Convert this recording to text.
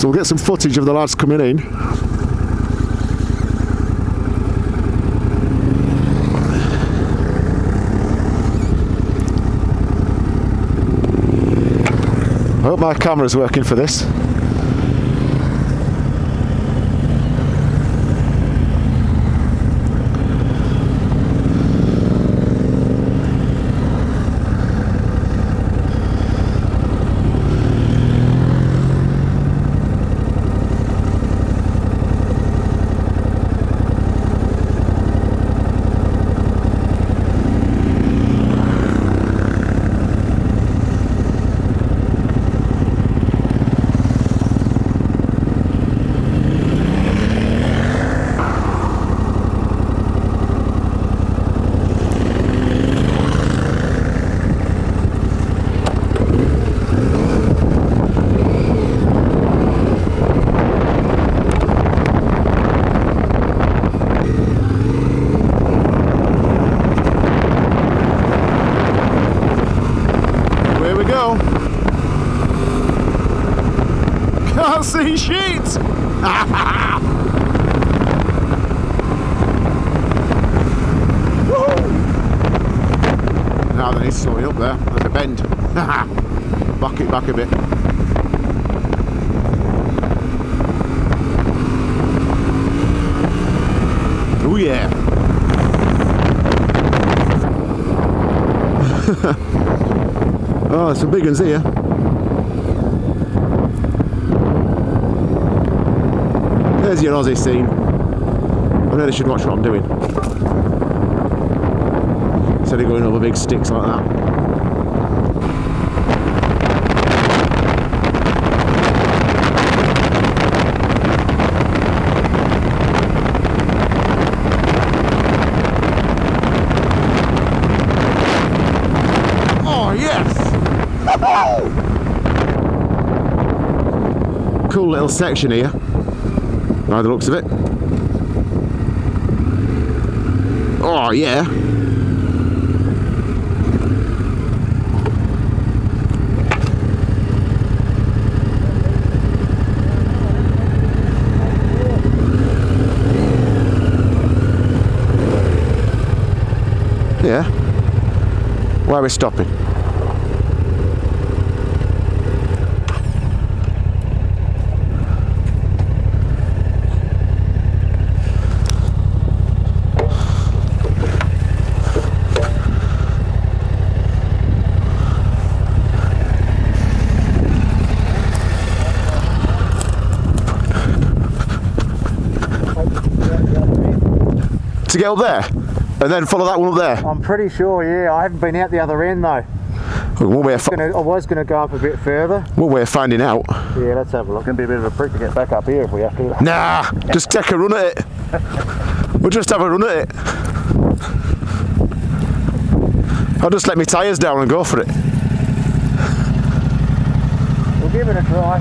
So we'll get some footage of the lads coming in. I hope my camera's working for this. Here we go. Can't see shit. now then, it's slowing up there. There's a bend. back it back a bit. Oh yeah. Oh, some big ones here. There's your Aussie scene. I know they should watch what I'm doing. Instead of going over big sticks like that. Oh yes! cool little section here, by the looks of it. Oh yeah! Yeah. Why are we stopping? To get up there? And then follow that one up there? I'm pretty sure, yeah. I haven't been out the other end though. One way of, fi- Gonna, I was going to go up a bit further. one way of finding out. Yeah, let's have a look. It's Gonna be a bit of a prick to get back up here if we have to. Nah, just take a run at it. We'll just have a run at it. I'll just let my tyres down and go for it. We'll give it a try.